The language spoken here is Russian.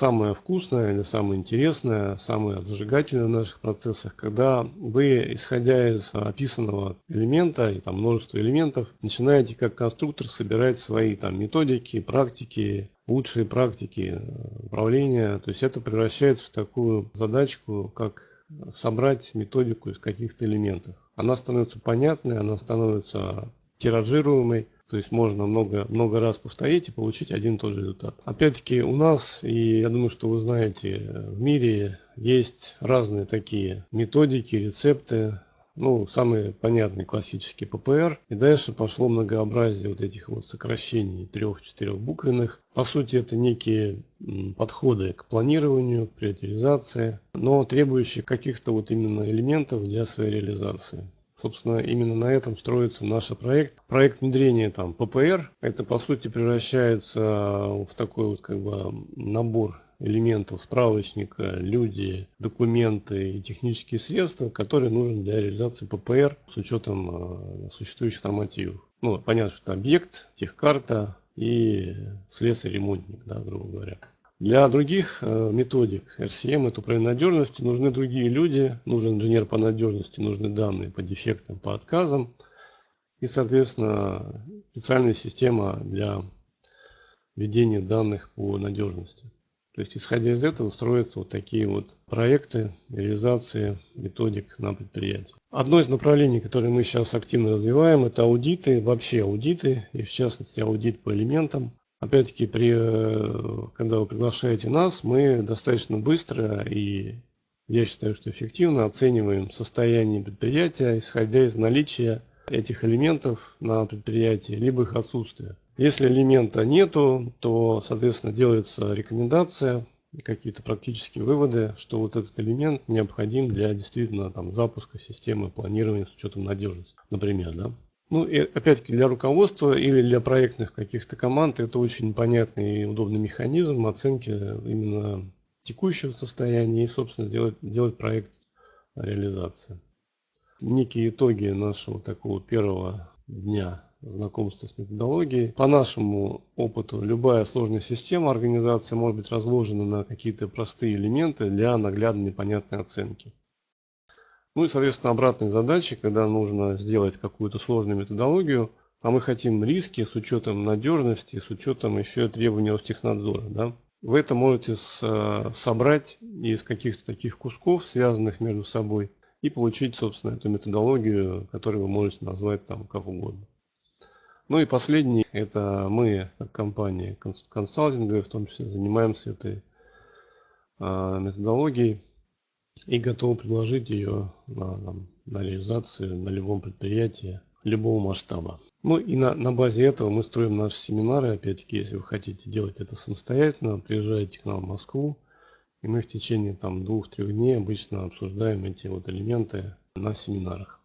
самое вкусное или самое интересное, самое зажигательное в наших процессах, когда вы, исходя из описанного элемента, и там множество элементов, начинаете как конструктор собирать свои там методики, практики, лучшие практики э, управления. То есть это превращается в такую задачку, как собрать методику из каких-то элементов. Она становится понятной, она становится тиражируемой, то есть можно много, много раз повторить и получить один и тот же результат. Опять-таки у нас, и я думаю, что вы знаете, в мире есть разные такие методики, рецепты. Ну, самые понятные классические ППР. И дальше пошло многообразие вот этих вот сокращений трех-четырех буквенных. По сути, это некие подходы к планированию, к приоритизации, но требующие каких-то вот именно элементов для своей реализации. Собственно, именно на этом строится наш проект. Проект внедрения там ППР, это по сути превращается в такой вот как бы набор элементов справочника, люди, документы и технические средства, которые нужны для реализации ППР с учетом э, существующих нормативов. Ну, понятно, что объект, техкарта и слесарь-ремонтник, да, грубо говоря. Для других э, методик RCM, это управление надежностью, нужны другие люди, нужен инженер по надежности, нужны данные по дефектам, по отказам и, соответственно, специальная система для ведения данных по надежности. То есть, исходя из этого, строятся вот такие вот проекты реализации методик на предприятии. Одно из направлений, которое мы сейчас активно развиваем, это аудиты, вообще аудиты, и в частности аудит по элементам. Опять-таки, при, э, когда вы приглашаете нас, мы достаточно быстро и, я считаю, что эффективно оцениваем состояние предприятия, исходя из наличия этих элементов на предприятии, либо их отсутствия. Если элемента нету, то, соответственно, делается рекомендация, какие-то практические выводы, что вот этот элемент необходим для действительно там, запуска системы планирования с учетом надежности, например. Да? Ну и опять-таки для руководства или для проектных каких-то команд это очень понятный и удобный механизм оценки именно текущего состояния и, собственно, делать, делать проект реализации. Некие итоги нашего такого первого дня знакомства с методологией. По нашему опыту, любая сложная система организации может быть разложена на какие-то простые элементы для наглядной и понятной оценки. Ну и, соответственно, обратные задачи, когда нужно сделать какую-то сложную методологию, а мы хотим риски с учетом надежности, с учетом еще требований Ростехнадзора. Да? Вы это можете э, собрать из каких-то таких кусков, связанных между собой, и получить, собственно, эту методологию, которую вы можете назвать там как угодно. Ну и последний, это мы, компания консалтинга, в том числе занимаемся этой э, методологией и готовы предложить ее на, там, на реализацию на любом предприятии любого масштаба. Ну и на, на базе этого мы строим наши семинары. Опять-таки, если вы хотите делать это самостоятельно, приезжайте к нам в Москву. И мы в течение там двух-трех дней обычно обсуждаем эти вот элементы на семинарах.